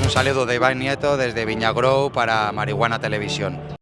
un saludo de Iván Nieto desde Viñagrou para Marihuana Televisión.